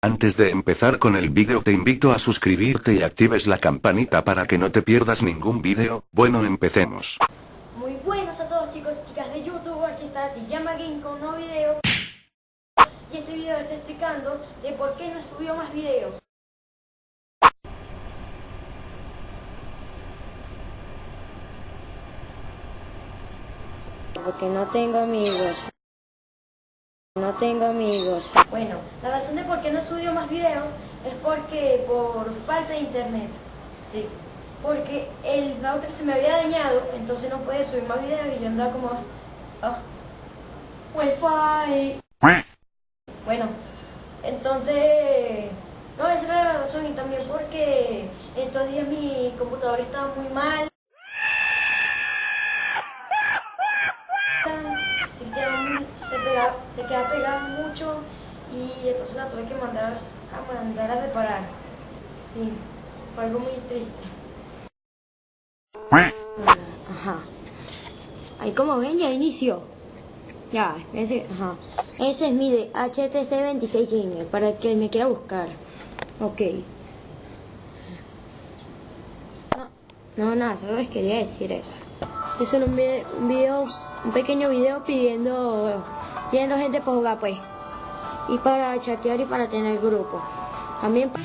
Antes de empezar con el vídeo te invito a suscribirte y actives la campanita para que no te pierdas ningún vídeo. Bueno, empecemos. Muy buenos a todos chicos y chicas de YouTube, aquí está Tijama Game con un nuevo video. Y este video está explicando de por qué no subió más videos. Porque no tengo amigos. No tengo amigos. Bueno, la razón de por qué no subió más videos es porque por falta de internet. Sí. Porque el router se me había dañado, entonces no puede subir más videos y yo andaba como... Ah, wifi. Bueno, entonces... No, esa era la razón y también porque estos días mi computador estaba muy mal. Se queda, muy- se pega- se queda pegada mucho y entonces la tuve que mandar a mandar a reparar. Sí, fue algo muy triste. Ajá. Ahí como ven ya inició. Ya, ese, ajá. Ese es mi de HTC 26 Gamer, para el que me quiera buscar. Ok. No, no, nada, solo les quería decir eso. Es un video, un pequeño video pidiendo, pidiendo gente para jugar pues. Y para chatear y para tener grupo. También pa-